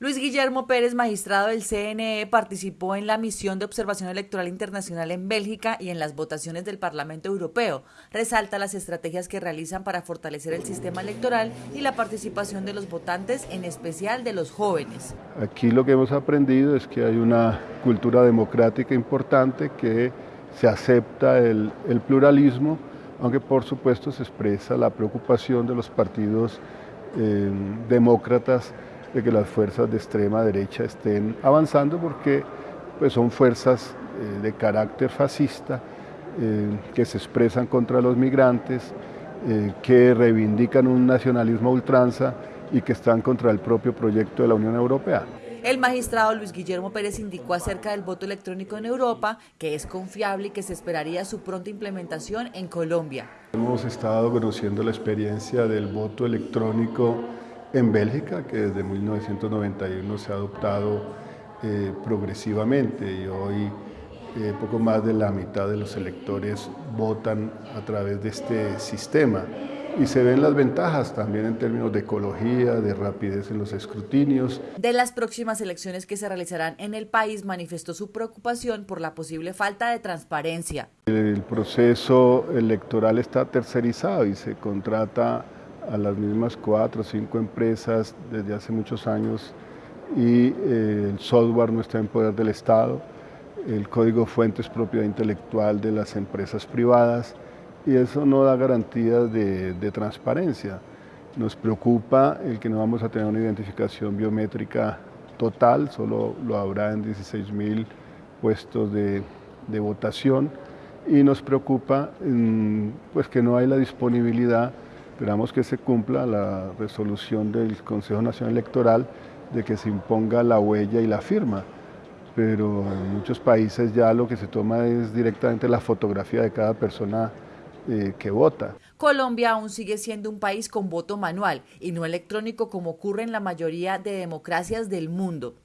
Luis Guillermo Pérez, magistrado del CNE, participó en la misión de observación electoral internacional en Bélgica y en las votaciones del Parlamento Europeo. Resalta las estrategias que realizan para fortalecer el sistema electoral y la participación de los votantes, en especial de los jóvenes. Aquí lo que hemos aprendido es que hay una cultura democrática importante que se acepta el, pluralismo, aunque por supuesto se expresa la preocupación de los partidos eh, demócratas de que las fuerzas de extrema derecha estén avanzando porque pues, son fuerzas eh, de carácter fascista eh, que se expresan contra los migrantes, eh, que reivindican un nacionalismo ultranza y que están contra el propio proyecto de la Unión Europea. El magistrado Luis Guillermo Pérez indicó acerca del voto electrónico en Europa que es confiable y que se esperaría su pronta implementación en Colombia. Hemos estado conociendo la experiencia del voto electrónico en Bélgica, que desde 1991 se ha adoptado eh, progresivamente y hoy eh, poco más de la mitad de los electores votan a través de este sistema. Y se ven las ventajas también en términos de ecología, de rapidez en los escrutinios. De las próximas elecciones que se realizarán en el país, manifestó su preocupación por la posible falta de transparencia. El proceso electoral está tercerizado y se contrata a las mismas cuatro o cinco empresas desde hace muchos años y eh, el software no está en poder del Estado, el código fuente es propiedad intelectual de las empresas privadas y eso no da garantías de, transparencia. Nos preocupa el que no vamos a tener una identificación biométrica total, solo lo habrá en 16 mil puestos de, de, votación y nos preocupa mm, pues que no hay la disponibilidad Esperamos que se cumpla la resolución del Consejo Nacional Electoral de que se imponga la huella y la firma, pero en muchos países ya lo que se toma es directamente la fotografía de cada persona eh, que vota. Colombia aún sigue siendo un país con voto manual y no electrónico como ocurre en la mayoría de democracias del mundo.